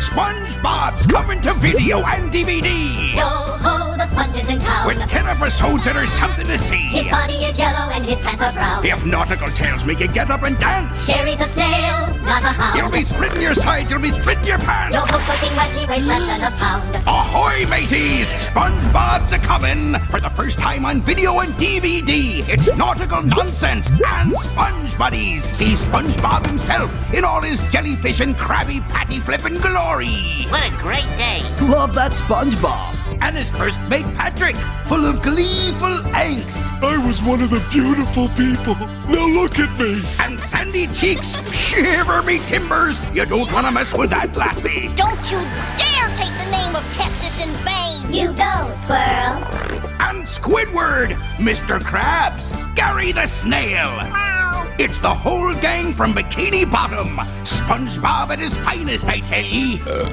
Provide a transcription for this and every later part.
SpongeBob's coming to video and DVD. Yo ho, the sponge is in town. With 10 episodes that are something to see. His body is yellow and his pants are brown. If nautical tales make you get up and dance. Jerry's a snail, not a hound. You'll be splitting your sides, you'll be splitting your pants. Yo ho, soaking wet, he weighs less than a pound. Ahoy, mateys! SpongeBob's a coming for the first time on video and DVD. It's nautical nonsense and Sponge Buddies. See SpongeBob himself in all his jellyfish and Krabby Patty flipping glory. What a great day. Love that SpongeBob. And his first mate Patrick, full of gleeful angst. I was one of the beautiful people. Now look at me. And Sandy Cheeks, shiver me timbers. You don't want to mess with that lassie. Don't you dare take the name of Texas in vain! Squidward, Mr. Krabs, Gary the Snail. It's the whole gang from Bikini Bottom. SpongeBob at his finest, I tell ye. Uh.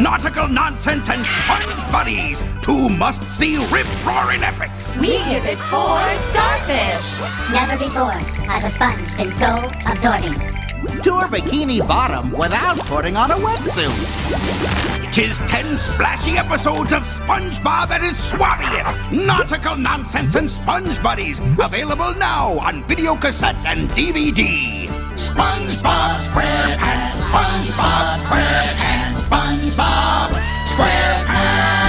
Nautical nonsense and Sponge Buddies, two must-see rip-roaring epics. We give it four starfish. Never before has a sponge been so absorbing. Tour Bikini Bottom without putting on a wetsuit. Tis ten splashy episodes of SpongeBob at his swabbiest. Nautical nonsense and sponge buddies. Available now on video cassette and DVD. SpongeBob SquarePants, SpongeBob SquarePants, SpongeBob SquarePants.